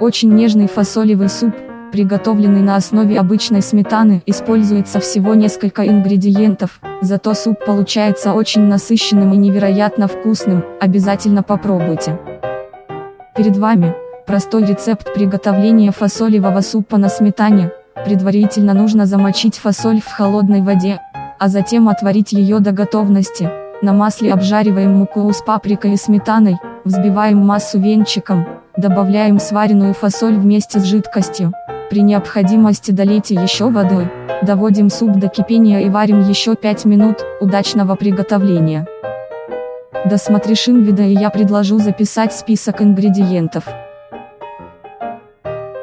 Очень нежный фасолевый суп, приготовленный на основе обычной сметаны, используется всего несколько ингредиентов, зато суп получается очень насыщенным и невероятно вкусным, обязательно попробуйте. Перед вами, простой рецепт приготовления фасолевого супа на сметане, предварительно нужно замочить фасоль в холодной воде, а затем отварить ее до готовности, на масле обжариваем муку с паприкой и сметаной, взбиваем массу венчиком, добавляем сваренную фасоль вместе с жидкостью, при необходимости долейте еще водой, доводим суп до кипения и варим еще 5 минут, удачного приготовления. Досмотришь видео и я предложу записать список ингредиентов.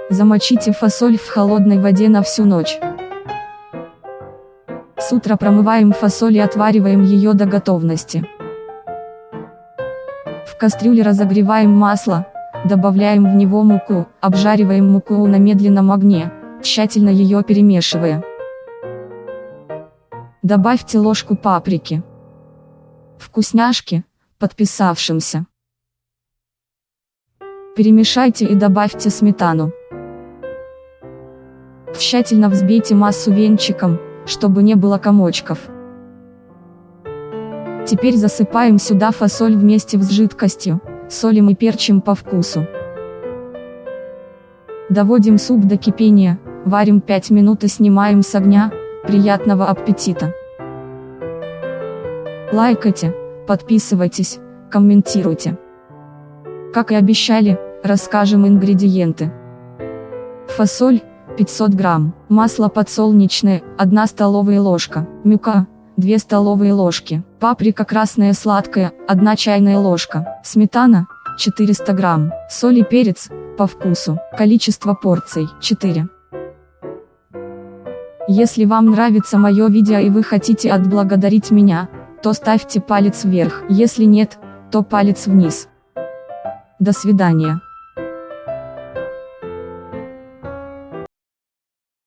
Замочите фасоль в холодной воде на всю ночь. С утра промываем фасоль и отвариваем ее до готовности. В кастрюле разогреваем масло, Добавляем в него муку, обжариваем муку на медленном огне, тщательно ее перемешивая. Добавьте ложку паприки. Вкусняшки, подписавшимся. Перемешайте и добавьте сметану. Тщательно взбейте массу венчиком, чтобы не было комочков. Теперь засыпаем сюда фасоль вместе с жидкостью, солим и перчим по вкусу. Доводим суп до кипения, варим 5 минут и снимаем с огня, приятного аппетита! Лайкайте, подписывайтесь, комментируйте. Как и обещали, расскажем ингредиенты. Фасоль, 500 грамм, масло подсолнечное, 1 столовая ложка, мюка, 2 столовые ложки, паприка красная сладкая, 1 чайная ложка, сметана, 400 грамм, соль и перец, по вкусу, количество порций, 4. Если вам нравится мое видео и вы хотите отблагодарить меня, то ставьте палец вверх, если нет, то палец вниз. До свидания.